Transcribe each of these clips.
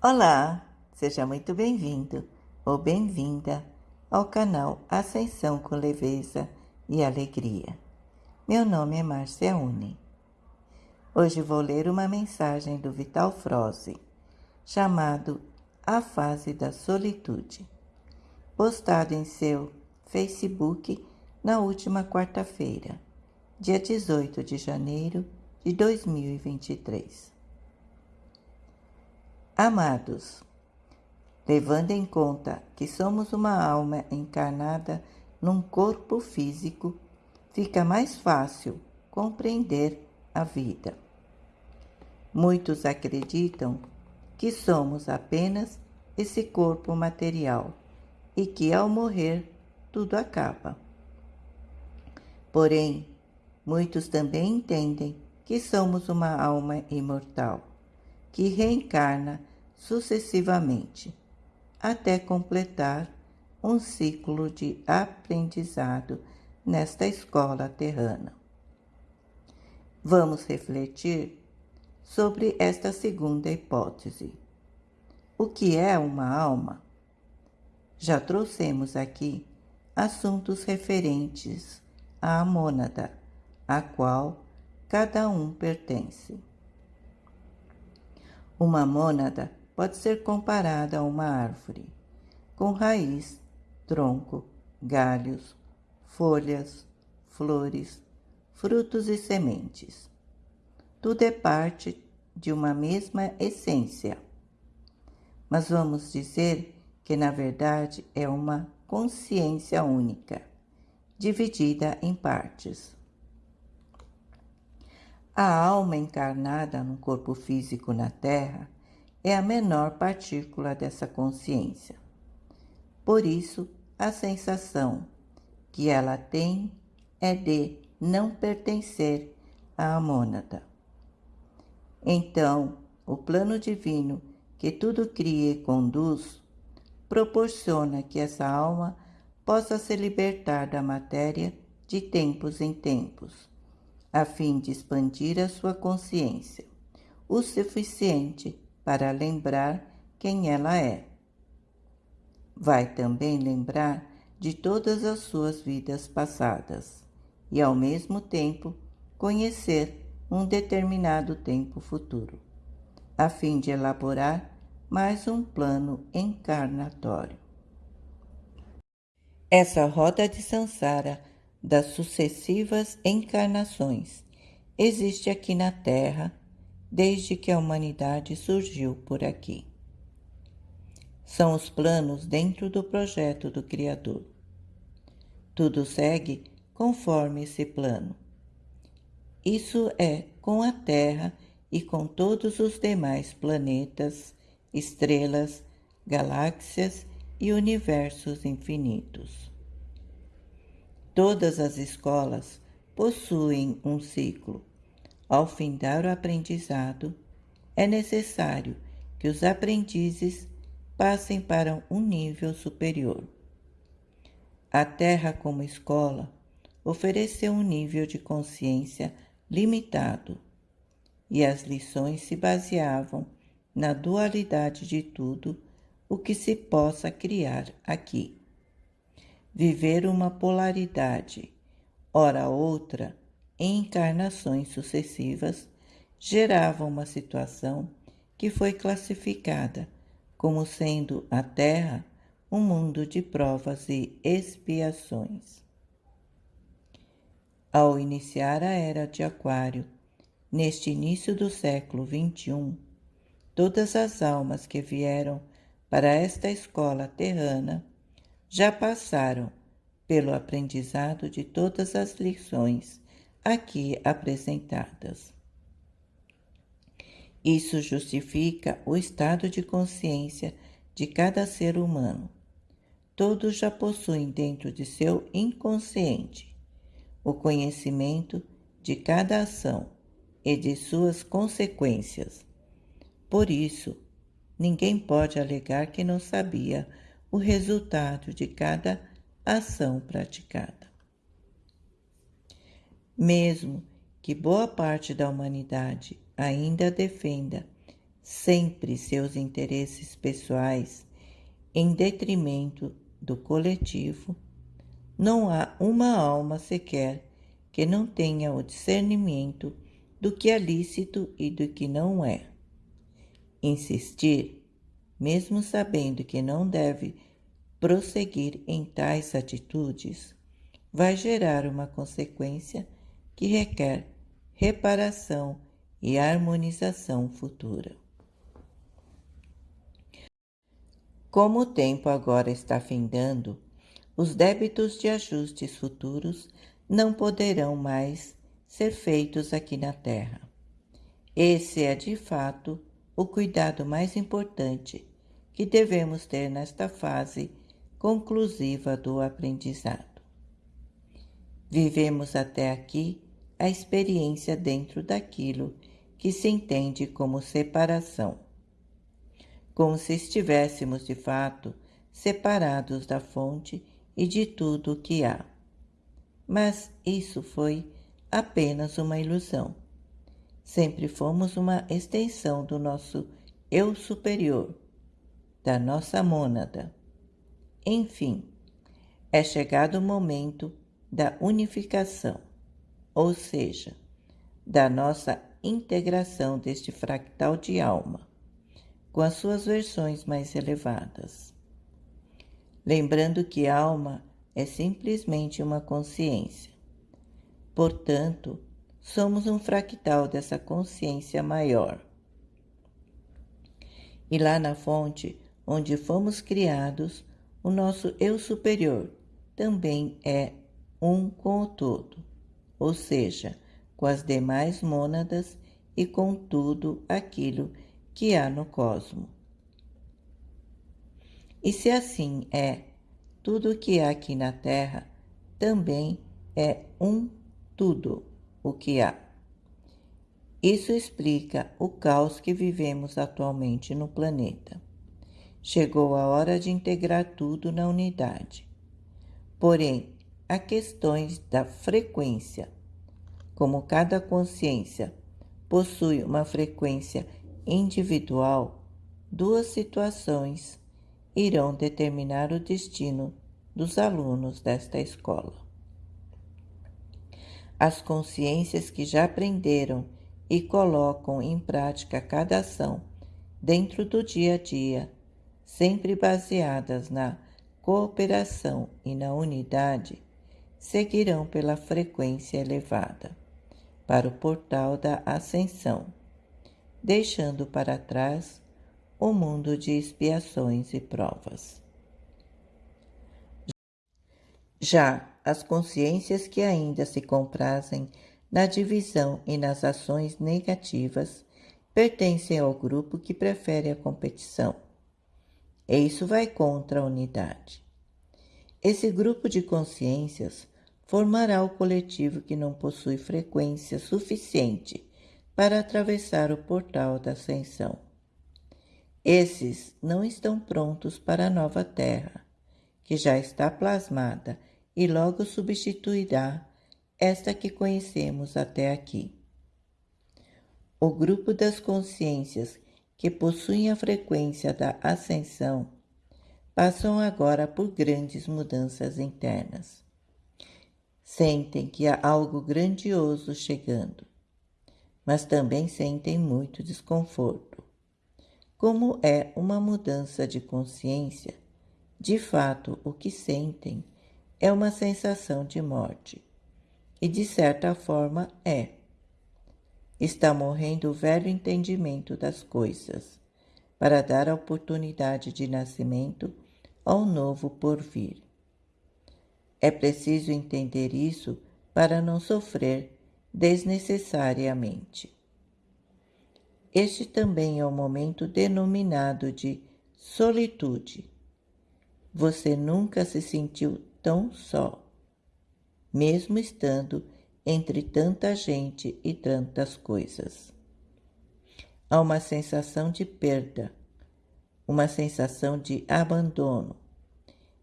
Olá, seja muito bem-vindo ou bem-vinda ao canal Ascensão com Leveza e Alegria. Meu nome é Márcia Uni. Hoje vou ler uma mensagem do Vital Froze, chamado A Fase da Solitude, postado em seu Facebook na última quarta-feira, dia 18 de janeiro de 2023. Amados, levando em conta que somos uma alma encarnada num corpo físico, fica mais fácil compreender a vida. Muitos acreditam que somos apenas esse corpo material e que ao morrer tudo acaba. Porém, muitos também entendem que somos uma alma imortal, que reencarna sucessivamente, até completar um ciclo de aprendizado nesta escola terrana. Vamos refletir sobre esta segunda hipótese. O que é uma alma? Já trouxemos aqui assuntos referentes à mônada, a qual cada um pertence. Uma mônada pode ser comparada a uma árvore, com raiz, tronco, galhos, folhas, flores, frutos e sementes. Tudo é parte de uma mesma essência. Mas vamos dizer que, na verdade, é uma consciência única, dividida em partes. A alma encarnada no corpo físico na Terra é a menor partícula dessa consciência. Por isso, a sensação que ela tem é de não pertencer à mônada. Então, o plano divino que tudo cria e conduz proporciona que essa alma possa se libertar da matéria de tempos em tempos, a fim de expandir a sua consciência, o suficiente para lembrar quem ela é. Vai também lembrar de todas as suas vidas passadas e, ao mesmo tempo, conhecer um determinado tempo futuro, a fim de elaborar mais um plano encarnatório. Essa roda de Sansara das sucessivas encarnações existe aqui na Terra desde que a humanidade surgiu por aqui. São os planos dentro do projeto do Criador. Tudo segue conforme esse plano. Isso é com a Terra e com todos os demais planetas, estrelas, galáxias e universos infinitos. Todas as escolas possuem um ciclo ao findar o aprendizado, é necessário que os aprendizes passem para um nível superior. A Terra, como escola, ofereceu um nível de consciência limitado e as lições se baseavam na dualidade de tudo o que se possa criar aqui. Viver uma polaridade, ora outra, em encarnações sucessivas geravam uma situação que foi classificada como sendo a Terra um mundo de provas e expiações. Ao iniciar a Era de Aquário, neste início do século XXI, todas as almas que vieram para esta escola terrana já passaram pelo aprendizado de todas as lições aqui apresentadas. Isso justifica o estado de consciência de cada ser humano. Todos já possuem dentro de seu inconsciente o conhecimento de cada ação e de suas consequências. Por isso, ninguém pode alegar que não sabia o resultado de cada ação praticada. Mesmo que boa parte da humanidade ainda defenda sempre seus interesses pessoais em detrimento do coletivo, não há uma alma sequer que não tenha o discernimento do que é lícito e do que não é. Insistir, mesmo sabendo que não deve prosseguir em tais atitudes, vai gerar uma consequência que requer reparação e harmonização futura. Como o tempo agora está findando, os débitos de ajustes futuros não poderão mais ser feitos aqui na Terra. Esse é, de fato, o cuidado mais importante que devemos ter nesta fase conclusiva do aprendizado. Vivemos até aqui a experiência dentro daquilo que se entende como separação, como se estivéssemos de fato separados da fonte e de tudo o que há. Mas isso foi apenas uma ilusão. Sempre fomos uma extensão do nosso eu superior, da nossa mônada. Enfim, é chegado o momento da unificação, ou seja, da nossa integração deste fractal de alma, com as suas versões mais elevadas lembrando que alma é simplesmente uma consciência. Portanto, somos um fractal dessa consciência maior. E lá na fonte, onde fomos criados, o nosso eu superior também é um com o todo, ou seja, com as demais mônadas e com tudo aquilo que há no cosmos. E se assim é, tudo o que há aqui na Terra também é um tudo o que há. Isso explica o caos que vivemos atualmente no planeta. Chegou a hora de integrar tudo na unidade. Porém, há questões da frequência. Como cada consciência possui uma frequência individual, duas situações irão determinar o destino dos alunos desta escola. As consciências que já aprenderam e colocam em prática cada ação dentro do dia a dia, sempre baseadas na cooperação e na unidade, seguirão pela frequência elevada para o portal da ascensão, deixando para trás o mundo de expiações e provas. Já as consciências que ainda se comprazem na divisão e nas ações negativas pertencem ao grupo que prefere a competição. E isso vai contra a unidade. Esse grupo de consciências formará o coletivo que não possui frequência suficiente para atravessar o portal da ascensão. Esses não estão prontos para a nova Terra, que já está plasmada e logo substituirá esta que conhecemos até aqui. O grupo das consciências que possuem a frequência da ascensão passam agora por grandes mudanças internas. Sentem que há algo grandioso chegando, mas também sentem muito desconforto. Como é uma mudança de consciência, de fato o que sentem é uma sensação de morte. E de certa forma é. Está morrendo o velho entendimento das coisas, para dar a oportunidade de nascimento ao novo porvir. É preciso entender isso para não sofrer desnecessariamente. Este também é o momento denominado de solitude. Você nunca se sentiu tão só, mesmo estando entre tanta gente e tantas coisas. Há uma sensação de perda, uma sensação de abandono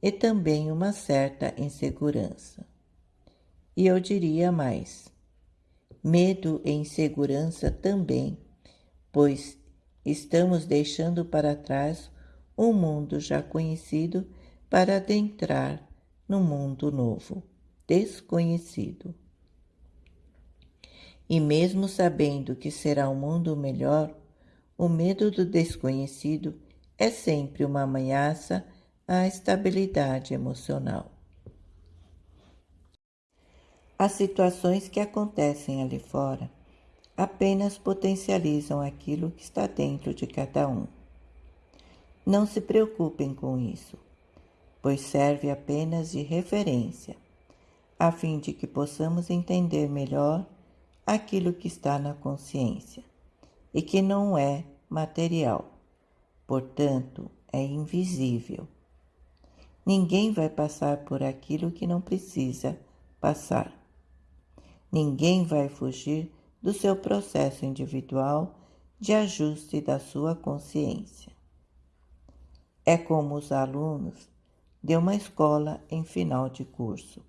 e também uma certa insegurança. E eu diria mais: medo e insegurança também pois estamos deixando para trás um mundo já conhecido para adentrar no mundo novo, desconhecido. E mesmo sabendo que será um mundo melhor, o medo do desconhecido é sempre uma ameaça à estabilidade emocional. As situações que acontecem ali fora apenas potencializam aquilo que está dentro de cada um. Não se preocupem com isso, pois serve apenas de referência, a fim de que possamos entender melhor aquilo que está na consciência e que não é material, portanto, é invisível. Ninguém vai passar por aquilo que não precisa passar. Ninguém vai fugir do seu processo individual de ajuste da sua consciência. É como os alunos de uma escola em final de curso.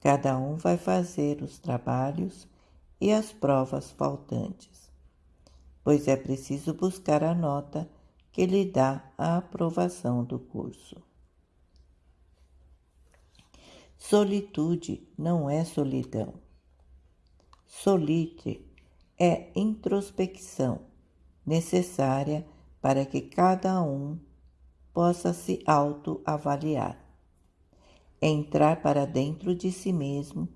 Cada um vai fazer os trabalhos e as provas faltantes, pois é preciso buscar a nota que lhe dá a aprovação do curso. Solitude não é solidão. Solite é introspecção necessária para que cada um possa se autoavaliar. Entrar para dentro de si mesmo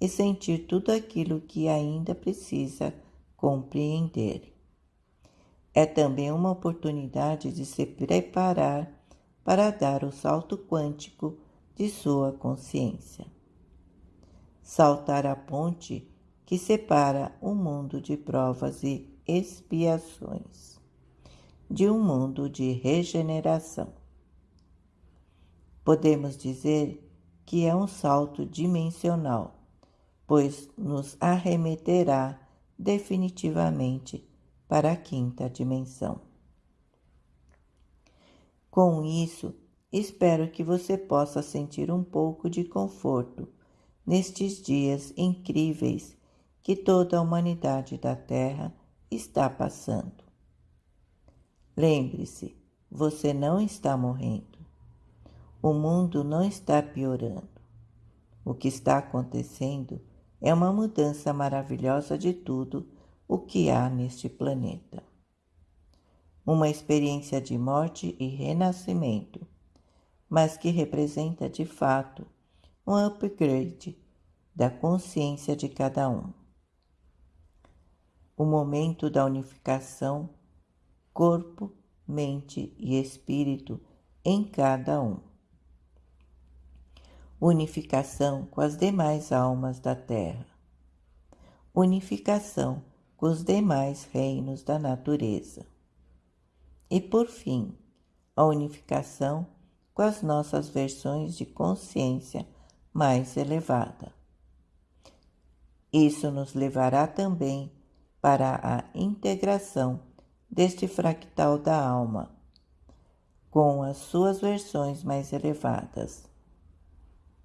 e sentir tudo aquilo que ainda precisa compreender. É também uma oportunidade de se preparar para dar o salto quântico de sua consciência. Saltar a ponte que separa um mundo de provas e expiações de um mundo de regeneração. Podemos dizer que é um salto dimensional, pois nos arremeterá definitivamente para a quinta dimensão. Com isso, espero que você possa sentir um pouco de conforto nestes dias incríveis que toda a humanidade da Terra está passando. Lembre-se, você não está morrendo. O mundo não está piorando. O que está acontecendo é uma mudança maravilhosa de tudo o que há neste planeta. Uma experiência de morte e renascimento, mas que representa de fato um upgrade da consciência de cada um o momento da unificação corpo, mente e espírito em cada um. Unificação com as demais almas da Terra. Unificação os demais reinos da natureza. E por fim, a unificação com as nossas versões de consciência mais elevada. Isso nos levará também para a integração deste fractal da alma com as suas versões mais elevadas.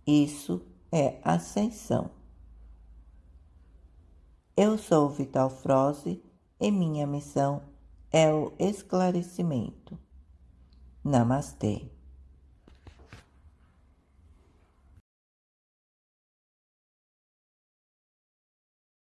Isso é ascensão. Eu sou Vital Froze e minha missão é o esclarecimento. Namastê.